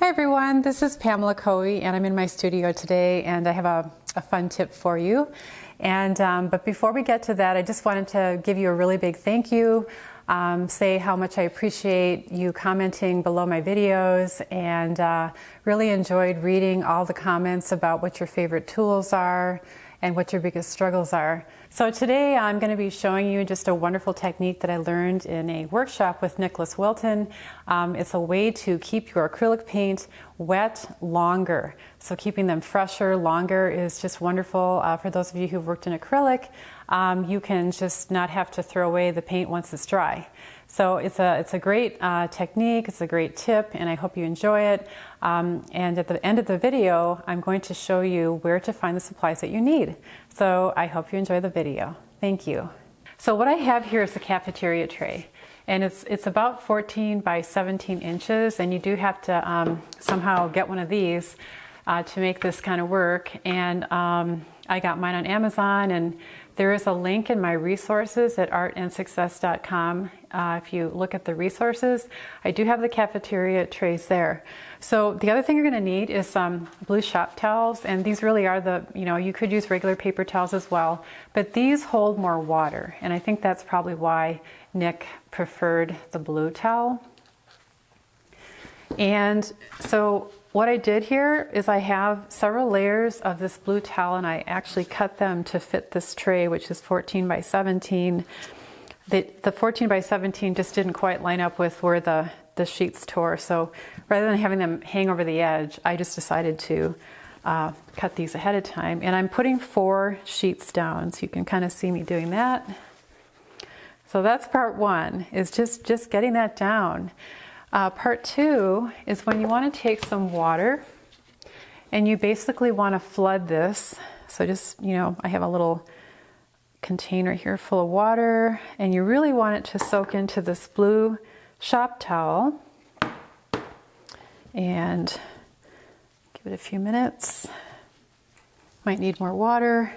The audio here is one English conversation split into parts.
Hi everyone, this is Pamela Caughey and I'm in my studio today and I have a, a fun tip for you. And um, But before we get to that, I just wanted to give you a really big thank you, um, say how much I appreciate you commenting below my videos and uh, really enjoyed reading all the comments about what your favorite tools are and what your biggest struggles are. So today I'm going to be showing you just a wonderful technique that I learned in a workshop with Nicholas Wilton. Um, it's a way to keep your acrylic paint wet longer. So keeping them fresher longer is just wonderful. Uh, for those of you who've worked in acrylic, um, you can just not have to throw away the paint once it's dry. So it's a, it's a great uh, technique, it's a great tip, and I hope you enjoy it. Um, and at the end of the video, I'm going to show you where to find the supplies that you need. So I hope you enjoy the video. Thank you. So what I have here is a cafeteria tray. And it's, it's about 14 by 17 inches, and you do have to um, somehow get one of these uh, to make this kind of work. And um, I got mine on Amazon, and there is a link in my resources at artandsuccess.com. Uh, if you look at the resources, I do have the cafeteria trays there. So the other thing you're going to need is some blue shop towels, and these really are the, you know, you could use regular paper towels as well, but these hold more water, and I think that's probably why Nick preferred the blue towel. And so what I did here is I have several layers of this blue towel and I actually cut them to fit this tray, which is 14 by 17. The, the 14 by 17 just didn't quite line up with where the, the sheets tore. So rather than having them hang over the edge, I just decided to uh, cut these ahead of time. And I'm putting four sheets down, so you can kind of see me doing that. So that's part one, is just, just getting that down. Uh, part two is when you want to take some water and you basically want to flood this. So just, you know, I have a little container here full of water and you really want it to soak into this blue shop towel. And give it a few minutes. Might need more water.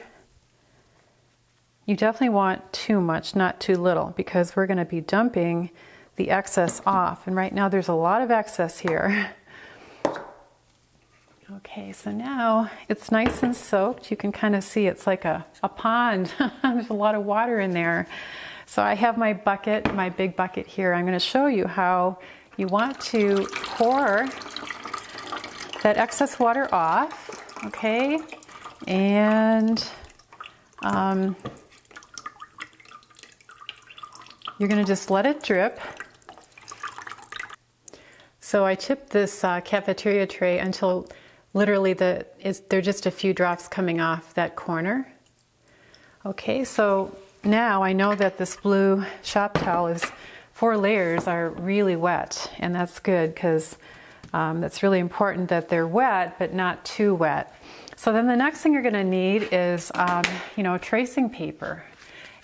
You definitely want too much, not too little, because we're going to be dumping the excess off. And right now there's a lot of excess here. Okay, so now it's nice and soaked. You can kind of see it's like a, a pond. there's a lot of water in there. So I have my bucket, my big bucket here. I'm going to show you how you want to pour that excess water off, okay? And um, you're going to just let it drip. So I tipped this uh, cafeteria tray until literally the is there just a few drops coming off that corner. Okay, so now I know that this blue shop towel is four layers are really wet, and that's good because um, that's really important that they're wet but not too wet. So then the next thing you're going to need is um, you know tracing paper.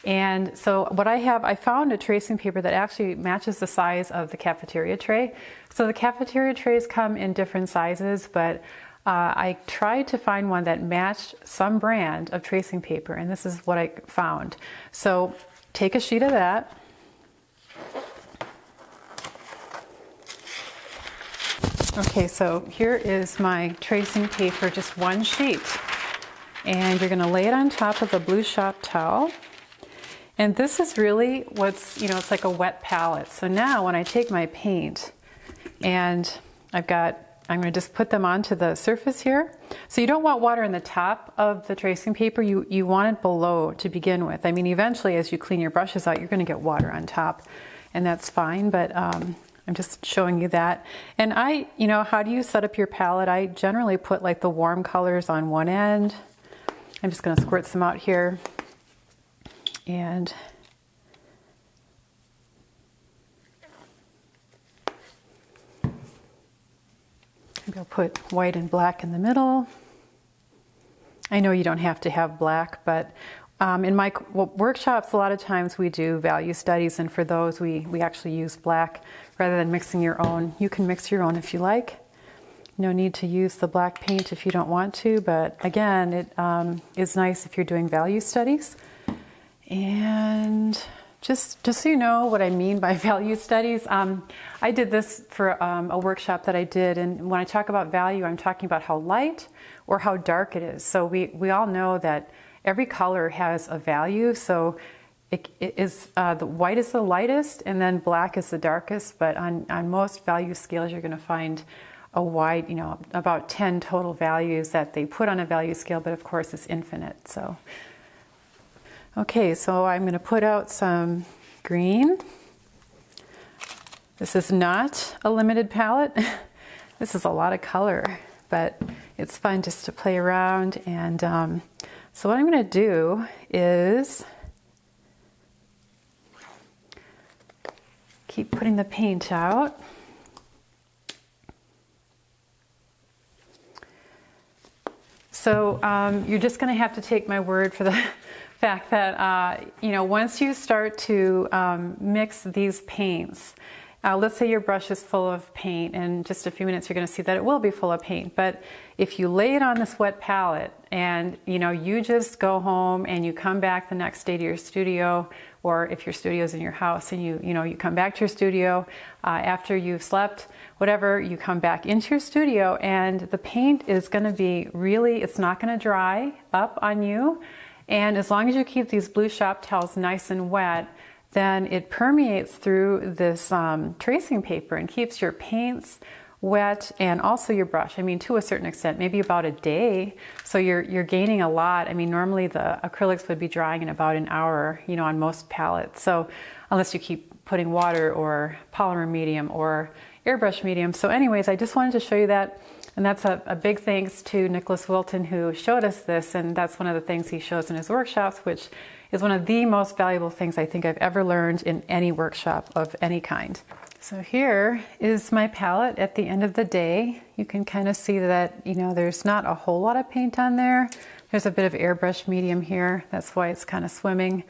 And so what I have, I found a tracing paper that actually matches the size of the cafeteria tray. So the cafeteria trays come in different sizes, but uh, I tried to find one that matched some brand of tracing paper, and this is what I found. So take a sheet of that. Okay, so here is my tracing paper, just one sheet. And you're gonna lay it on top of a blue shop towel. And this is really what's, you know, it's like a wet palette. So now when I take my paint and I've got, I'm going to just put them onto the surface here. So you don't want water in the top of the tracing paper. You, you want it below to begin with. I mean, eventually as you clean your brushes out, you're going to get water on top and that's fine. But um, I'm just showing you that. And I, you know, how do you set up your palette? I generally put like the warm colors on one end. I'm just going to squirt some out here and maybe I'll put white and black in the middle. I know you don't have to have black, but um, in my workshops, a lot of times we do value studies, and for those we, we actually use black rather than mixing your own. You can mix your own if you like. No need to use the black paint if you don't want to, but again, it um, is nice if you're doing value studies. And just, just so you know what I mean by value studies, um, I did this for um, a workshop that I did, and when I talk about value, I'm talking about how light or how dark it is. So we, we all know that every color has a value. So it, it is uh, the white is the lightest, and then black is the darkest. But on, on most value scales, you're going to find a wide, you know, about 10 total values that they put on a value scale, but of course it's infinite. So Okay, so I'm going to put out some green. This is not a limited palette. this is a lot of color, but it's fun just to play around. And um, so what I'm going to do is keep putting the paint out. So um, you're just going to have to take my word for the fact that, uh, you know, once you start to um, mix these paints, uh, let's say your brush is full of paint and in just a few minutes you're going to see that it will be full of paint. But if you lay it on this wet palette and you know you just go home and you come back the next day to your studio or if your studio is in your house and you you know you come back to your studio uh, after you've slept whatever you come back into your studio and the paint is going to be really it's not going to dry up on you and as long as you keep these blue shop towels nice and wet, then it permeates through this um, tracing paper and keeps your paints wet and also your brush. I mean, to a certain extent, maybe about a day. So you're, you're gaining a lot. I mean, normally the acrylics would be drying in about an hour, you know, on most palettes. So unless you keep putting water or polymer medium or airbrush medium. So anyways, I just wanted to show you that and that's a, a, big thanks to Nicholas Wilton who showed us this, and that's one of the things he shows in his workshops, which is one of the most valuable things I think I've ever learned in any workshop of any kind. So here is my palette at the end of the day. You can kind of see that, you know, there's not a whole lot of paint on there. There's a bit of airbrush medium here. That's why it's kind of swimming.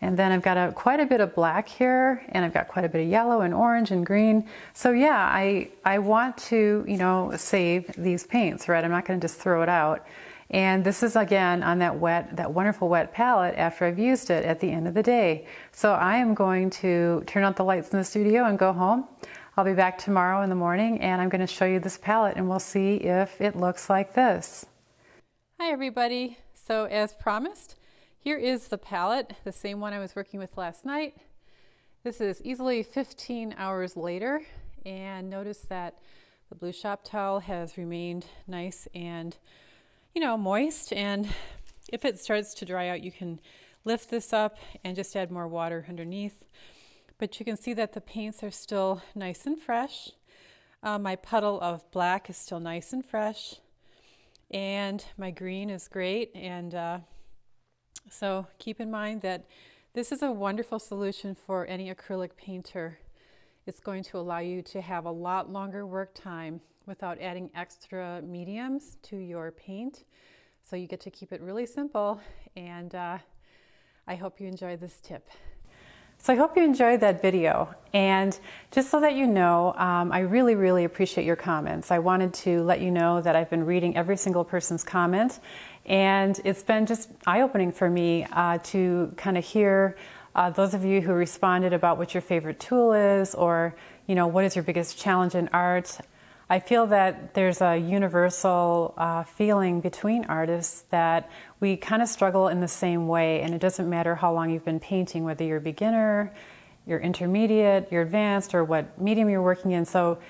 And then I've got a, quite a bit of black here and I've got quite a bit of yellow and orange and green. So yeah, I, I want to, you know, save these paints, right? I'm not gonna just throw it out. And this is again on that wet, that wonderful wet palette after I've used it at the end of the day. So I am going to turn out the lights in the studio and go home. I'll be back tomorrow in the morning and I'm gonna show you this palette and we'll see if it looks like this. Hi everybody. So as promised, here is the palette, the same one I was working with last night. This is easily 15 hours later and notice that the blue shop towel has remained nice and you know moist and if it starts to dry out you can lift this up and just add more water underneath but you can see that the paints are still nice and fresh. Uh, my puddle of black is still nice and fresh and my green is great and uh, so keep in mind that this is a wonderful solution for any acrylic painter. It's going to allow you to have a lot longer work time without adding extra mediums to your paint. So you get to keep it really simple and uh, I hope you enjoy this tip. So I hope you enjoyed that video. And just so that you know, um, I really, really appreciate your comments. I wanted to let you know that I've been reading every single person's comment. And it's been just eye-opening for me uh, to kind of hear uh, those of you who responded about what your favorite tool is or, you know, what is your biggest challenge in art. I feel that there's a universal uh, feeling between artists that we kind of struggle in the same way, and it doesn't matter how long you've been painting, whether you're a beginner, you're intermediate, you're advanced, or what medium you're working in. So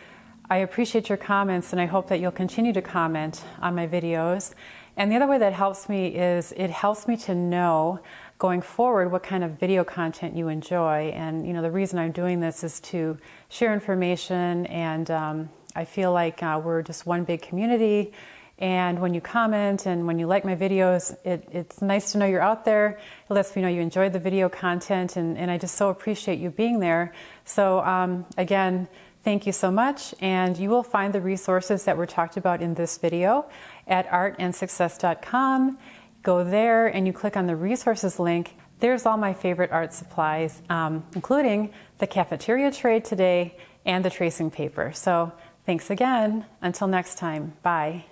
I appreciate your comments, and I hope that you'll continue to comment on my videos. And the other way that helps me is it helps me to know going forward what kind of video content you enjoy. And you know the reason I'm doing this is to share information and um, I feel like uh, we're just one big community. And when you comment and when you like my videos, it, it's nice to know you're out there. It lets me know you enjoyed the video content, and, and I just so appreciate you being there. So, um, again, thank you so much. And you will find the resources that were talked about in this video at artandsuccess.com. Go there and you click on the resources link. There's all my favorite art supplies, um, including the cafeteria tray today and the tracing paper. So, Thanks again. Until next time, bye.